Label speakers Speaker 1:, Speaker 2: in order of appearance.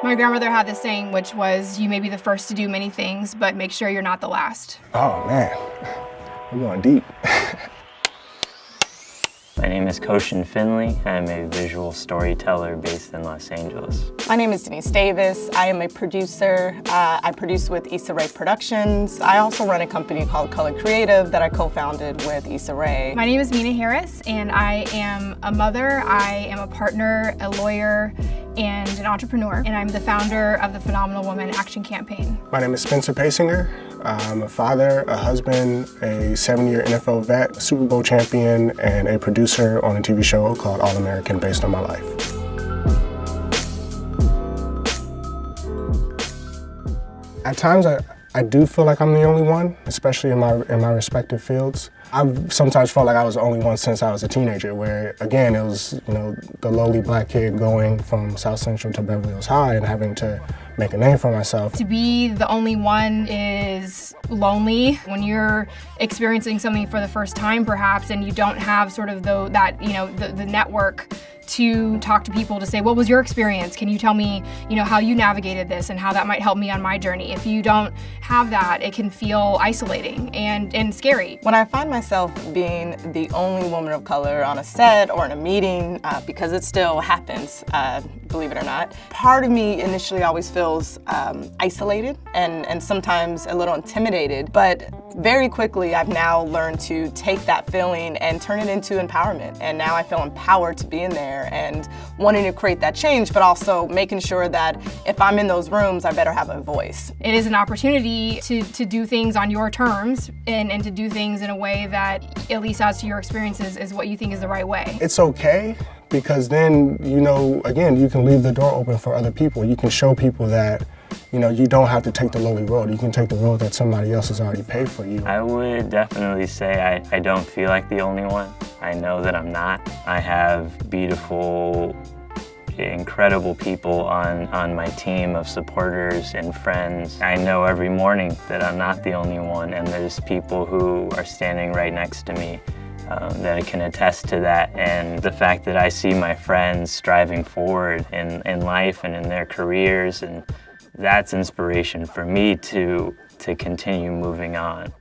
Speaker 1: My grandmother had this saying, which was, you may be the first to do many things, but make sure you're not the last.
Speaker 2: Oh man, we're going deep.
Speaker 3: My name is Koshin Finley. I'm a visual storyteller based in Los Angeles.
Speaker 4: My name is Deniese Davis. I am a producer. Uh, I produce with Issa Rae Productions. I also run a company called Color Creative that I co-founded with Issa Rae.
Speaker 1: My name is Meena Harris, and I am a mother, I am a partner, a lawyer, and an entrepreneur, and I'm the founder of the Phenomenal Woman Action Campaign.
Speaker 2: My name is Spencer Paysinger. I'm a father, a husband, a seven-year NFL vet, Super Bowl champion, and a producer on a TV show called All American based on my life. At times, I, I do feel like I'm the only one, especially in my, in my respective fields. I've sometimes felt like I was the only one since I was a teenager, where again, it was, you know, the lowly black kid going from South Central to Beverly Hills High and having to make a name for myself.
Speaker 1: To be the only one is lonely when you're experiencing something for the first time perhaps and you don't have sort of the, that, you know, the, the network to talk to people to say, what was your experience? Can you tell me, you know, how you navigated this and how that might help me on my journey? If you don't have that, it can feel isolating and, and scary.
Speaker 4: When I find myself being the only woman of color on a set or in a meeting, uh, because it still happens, uh, believe it or not, part of me initially always feels um, isolated and, and sometimes a little intimidated, but very quickly I've now learned to take that feeling and turn it into empowerment. And now I feel empowered to be in there there and wanting to create that change, but also making sure that if I'm in those rooms, I better have a voice.
Speaker 1: It is an opportunity to, to do things on your terms and, and to do things in a way that, at least as to your experiences, is what you think is the right way.
Speaker 2: It's okay because then, you know, again, you can leave the door open for other people. You can show people that you know, you don't have to take the lonely road. You can take the road that somebody else has already paid for you.
Speaker 3: I would definitely say I, I don't feel like the only one. I know that I'm not. I have beautiful, incredible people on, on my team of supporters and friends. I know every morning that I'm not the only one and there's people who are standing right next to me um, that can attest to that and the fact that I see my friends striving forward in, in life and in their careers and that's inspiration for me to, to continue moving on.